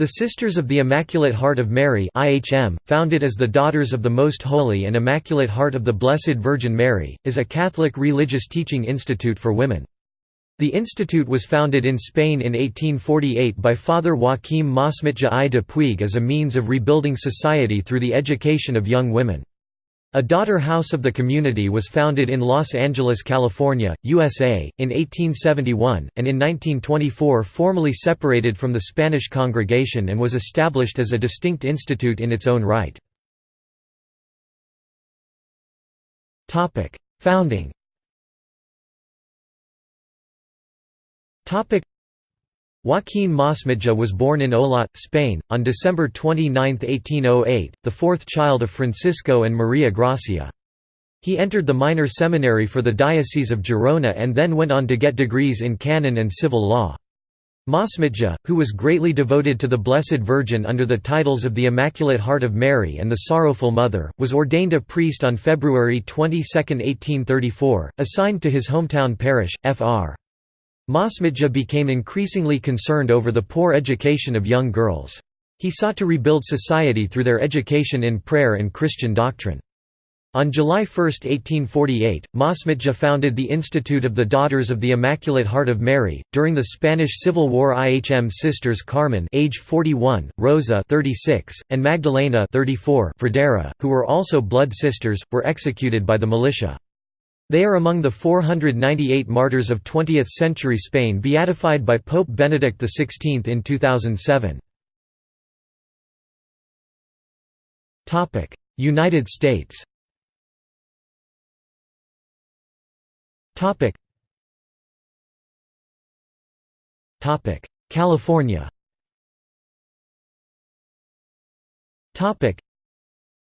The Sisters of the Immaculate Heart of Mary IHM, founded as the Daughters of the Most Holy and Immaculate Heart of the Blessed Virgin Mary, is a Catholic religious teaching institute for women. The institute was founded in Spain in 1848 by Father Joaquim Masmitja I de Puig as a means of rebuilding society through the education of young women. A daughter house of the community was founded in Los Angeles, California, USA, in 1871, and in 1924 formally separated from the Spanish congregation and was established as a distinct institute in its own right. Founding Joaquín Masmitja was born in Olot, Spain, on December 29, 1808, the fourth child of Francisco and Maria Gracia. He entered the minor seminary for the Diocese of Girona and then went on to get degrees in canon and civil law. Masmitja, who was greatly devoted to the Blessed Virgin under the titles of the Immaculate Heart of Mary and the Sorrowful Mother, was ordained a priest on February 22, 1834, assigned to his hometown parish, Fr. Masmitja became increasingly concerned over the poor education of young girls. He sought to rebuild society through their education in prayer and Christian doctrine. On July 1, 1848, Masmitja founded the Institute of the Daughters of the Immaculate Heart of Mary. During the Spanish Civil War, IHM sisters Carmen, age 41, Rosa, 36, and Magdalena, 34, Fradera, who were also blood sisters, were executed by the militia. They are among the 498 martyrs of 20th-century Spain beatified by Pope Benedict XVI in 2007. United States California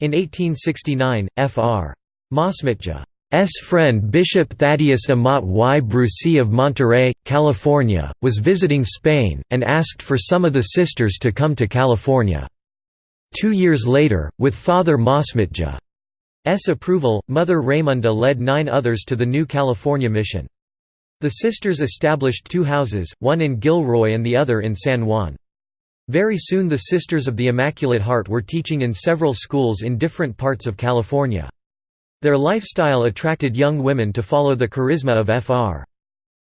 In 1869, Fr. Masmitja S. friend Bishop Thaddeus Amat y Brusi of Monterey, California, was visiting Spain, and asked for some of the sisters to come to California. Two years later, with Father Masmitja's approval, Mother Raymunda led nine others to the new California mission. The sisters established two houses, one in Gilroy and the other in San Juan. Very soon the Sisters of the Immaculate Heart were teaching in several schools in different parts of California. Their lifestyle attracted young women to follow the charisma of Fr.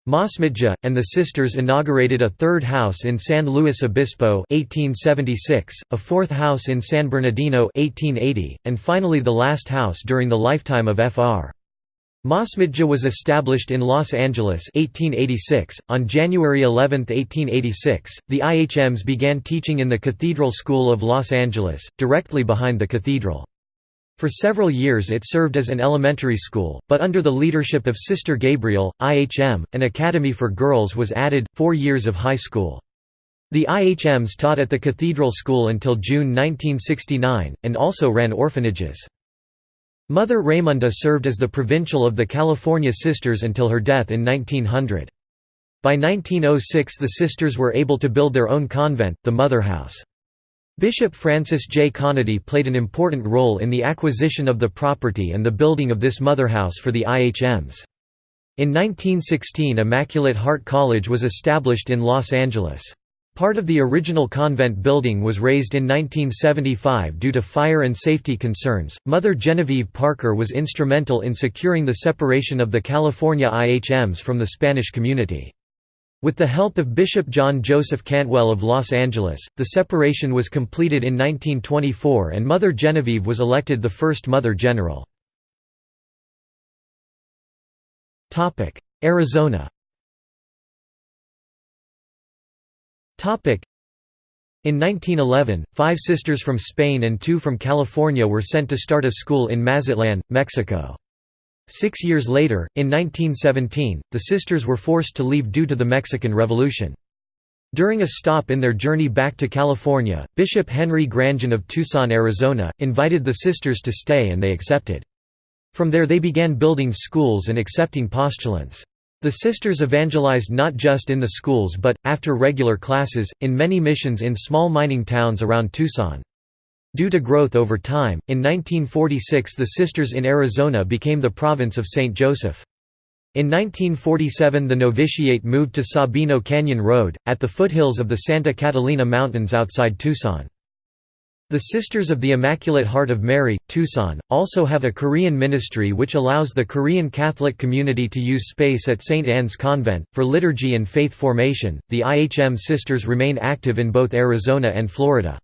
Masmitja, and the sisters inaugurated a third house in San Luis Obispo 1876, a fourth house in San Bernardino 1880, and finally the last house during the lifetime of Fr. Masmitja was established in Los Angeles 1886. .On January 11, 1886, the IHMs began teaching in the Cathedral School of Los Angeles, directly behind the cathedral. For several years it served as an elementary school, but under the leadership of Sister Gabriel, IHM, an academy for girls was added, four years of high school. The IHMs taught at the Cathedral School until June 1969, and also ran orphanages. Mother Raymunda served as the provincial of the California Sisters until her death in 1900. By 1906 the sisters were able to build their own convent, the Mother House. Bishop Francis J. Conaty played an important role in the acquisition of the property and the building of this motherhouse for the IHMs. In 1916 Immaculate Heart College was established in Los Angeles. Part of the original convent building was razed in 1975 due to fire and safety concerns. Mother Genevieve Parker was instrumental in securing the separation of the California IHMs from the Spanish community. With the help of Bishop John Joseph Cantwell of Los Angeles, the separation was completed in 1924 and Mother Genevieve was elected the first Mother General. Arizona in 1911, five sisters from Spain and two from California were sent to start a school in Mazatlan, Mexico. Six years later, in 1917, the sisters were forced to leave due to the Mexican Revolution. During a stop in their journey back to California, Bishop Henry Granjon of Tucson, Arizona, invited the sisters to stay and they accepted. From there they began building schools and accepting postulants. The sisters evangelized not just in the schools but, after regular classes, in many missions in small mining towns around Tucson. Due to growth over time, in 1946 the Sisters in Arizona became the province of St. Joseph. In 1947 the novitiate moved to Sabino Canyon Road, at the foothills of the Santa Catalina Mountains outside Tucson. The Sisters of the Immaculate Heart of Mary, Tucson, also have a Korean ministry which allows the Korean Catholic community to use space at St. Anne's Convent. For liturgy and faith formation, the IHM Sisters remain active in both Arizona and Florida.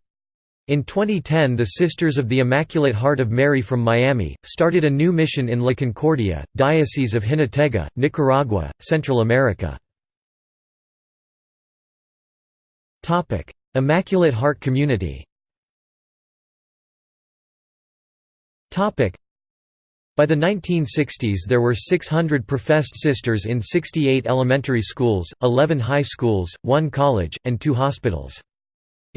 In 2010 the Sisters of the Immaculate Heart of Mary from Miami, started a new mission in La Concordia, Diocese of Jinotega, Nicaragua, Central America. Immaculate Heart Community By the 1960s there were 600 professed sisters in 68 elementary schools, 11 high schools, 1 college, and 2 hospitals.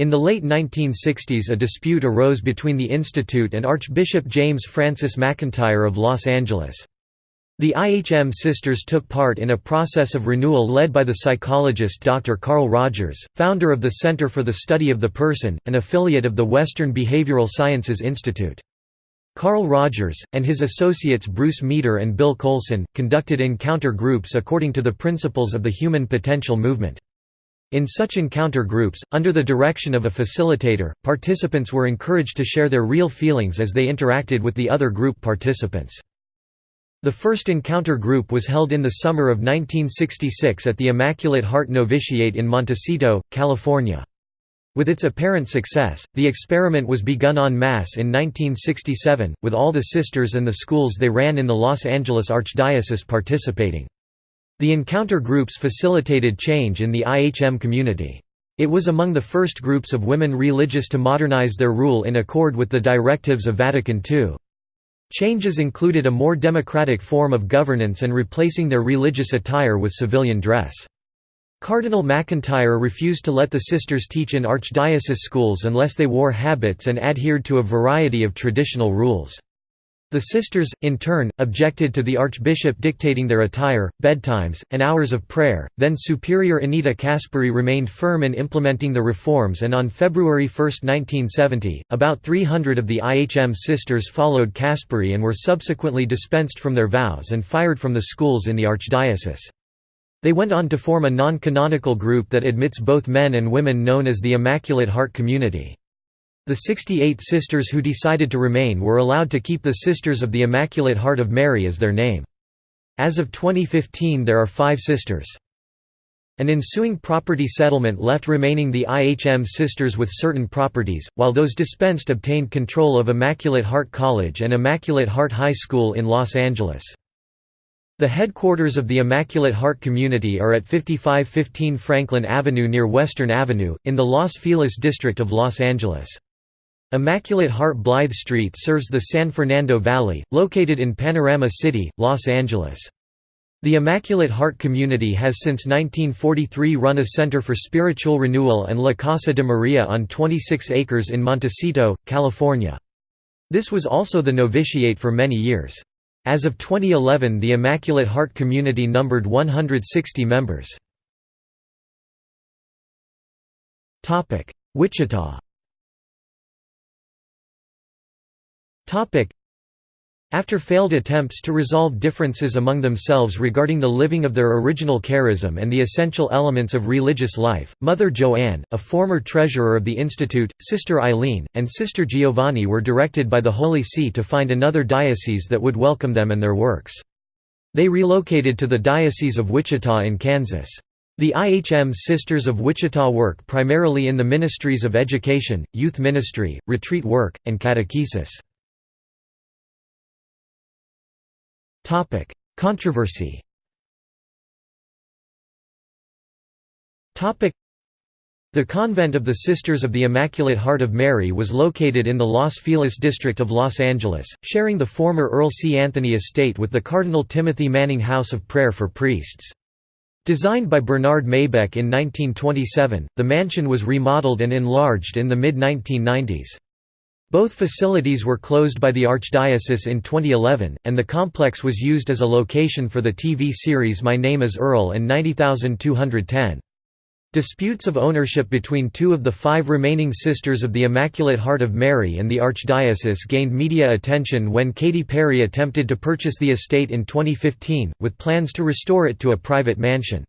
In the late 1960s a dispute arose between the institute and Archbishop James Francis McIntyre of Los Angeles. The IHM sisters took part in a process of renewal led by the psychologist Dr. Carl Rogers, founder of the Center for the Study of the Person, an affiliate of the Western Behavioral Sciences Institute. Carl Rogers, and his associates Bruce Meador and Bill Coulson, conducted encounter groups according to the principles of the Human Potential Movement. In such encounter groups, under the direction of a facilitator, participants were encouraged to share their real feelings as they interacted with the other group participants. The first encounter group was held in the summer of 1966 at the Immaculate Heart Novitiate in Montecito, California. With its apparent success, the experiment was begun en masse in 1967, with all the sisters and the schools they ran in the Los Angeles Archdiocese participating. The encounter groups facilitated change in the IHM community. It was among the first groups of women religious to modernize their rule in accord with the directives of Vatican II. Changes included a more democratic form of governance and replacing their religious attire with civilian dress. Cardinal McIntyre refused to let the sisters teach in archdiocese schools unless they wore habits and adhered to a variety of traditional rules. The sisters, in turn, objected to the archbishop dictating their attire, bedtimes, and hours of prayer. Then Superior Anita Caspary remained firm in implementing the reforms, and on February 1, 1970, about 300 of the IHM sisters followed Caspary and were subsequently dispensed from their vows and fired from the schools in the archdiocese. They went on to form a non-canonical group that admits both men and women known as the Immaculate Heart Community. The 68 sisters who decided to remain were allowed to keep the Sisters of the Immaculate Heart of Mary as their name. As of 2015 there are five sisters. An ensuing property settlement left remaining the IHM sisters with certain properties, while those dispensed obtained control of Immaculate Heart College and Immaculate Heart High School in Los Angeles. The headquarters of the Immaculate Heart Community are at 5515 Franklin Avenue near Western Avenue, in the Los Feliz district of Los Angeles. Immaculate Heart Blythe Street serves the San Fernando Valley, located in Panorama City, Los Angeles. The Immaculate Heart Community has since 1943 run a Center for Spiritual Renewal and La Casa de Maria on 26 acres in Montecito, California. This was also the novitiate for many years. As of 2011 the Immaculate Heart community numbered 160 members. Wichita after failed attempts to resolve differences among themselves regarding the living of their original charism and the essential elements of religious life, Mother Joanne, a former treasurer of the Institute, Sister Eileen, and Sister Giovanni were directed by the Holy See to find another diocese that would welcome them and their works. They relocated to the Diocese of Wichita in Kansas. The IHM Sisters of Wichita work primarily in the ministries of education, youth ministry, retreat work, and catechesis. Topic: Controversy. Topic: The convent of the Sisters of the Immaculate Heart of Mary was located in the Los Feliz district of Los Angeles, sharing the former Earl C. Anthony estate with the Cardinal Timothy Manning House of Prayer for Priests. Designed by Bernard Maybeck in 1927, the mansion was remodeled and enlarged in the mid-1990s. Both facilities were closed by the Archdiocese in 2011, and the complex was used as a location for the TV series My Name is Earl and 90210. Disputes of ownership between two of the five remaining Sisters of the Immaculate Heart of Mary and the Archdiocese gained media attention when Katy Perry attempted to purchase the estate in 2015, with plans to restore it to a private mansion.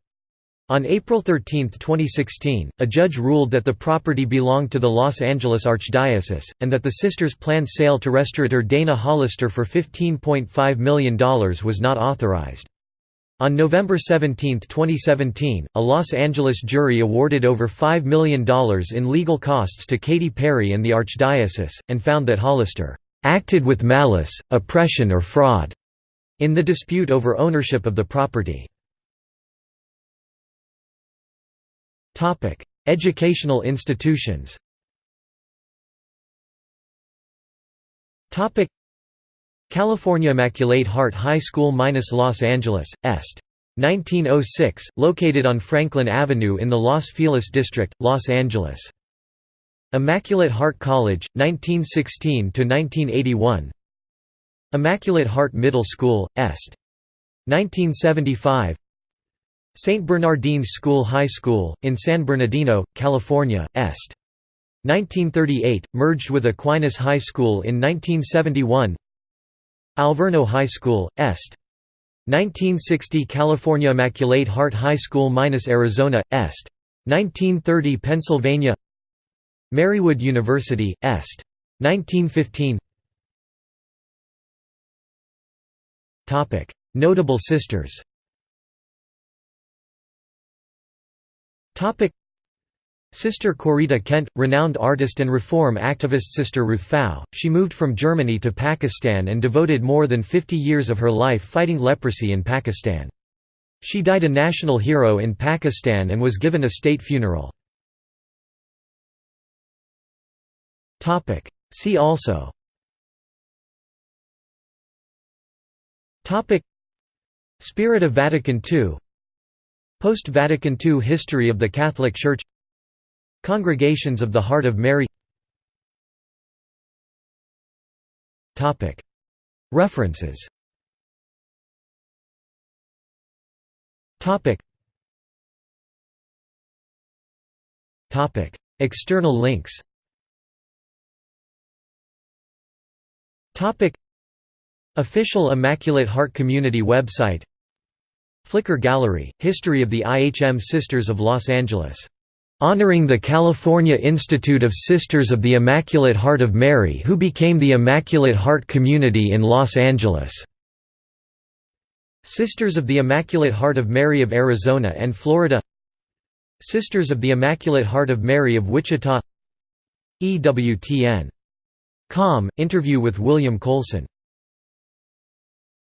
On April 13, 2016, a judge ruled that the property belonged to the Los Angeles Archdiocese, and that the sisters' planned sale to restaurateur Dana Hollister for $15.5 million was not authorized. On November 17, 2017, a Los Angeles jury awarded over $5 million in legal costs to Katy Perry and the Archdiocese, and found that Hollister acted with malice, oppression or fraud in the dispute over ownership of the property. Educational institutions California Immaculate Heart High School – Los Angeles, Est. 1906, located on Franklin Avenue in the Los Feliz district, Los Angeles. Immaculate Heart College, 1916 to 1981. Immaculate Heart Middle School, Est. 1975 St. Bernardine's School High School, in San Bernardino, California, Est. 1938, merged with Aquinas High School in 1971 Alverno High School, Est. 1960 California Immaculate Heart High School minus – Arizona, Est. 1930 Pennsylvania Marywood University, Est. 1915 Notable sisters Sister Corita Kent, renowned artist and reform activist Sister Ruth Pfau, she moved from Germany to Pakistan and devoted more than 50 years of her life fighting leprosy in Pakistan. She died a national hero in Pakistan and was given a state funeral. See also Spirit of Vatican II Post-Vatican II history of the Catholic Church Congregations of the Heart of Mary. References. External links. Official Immaculate Heart Community website Flickr Gallery, History of the IHM Sisters of Los Angeles honoring the California Institute of Sisters of the Immaculate Heart of Mary who became the Immaculate Heart Community in Los Angeles. Sisters of the Immaculate Heart of Mary of Arizona and Florida Sisters of the Immaculate Heart of Mary of Wichita EWTN. Com, interview with William Coulson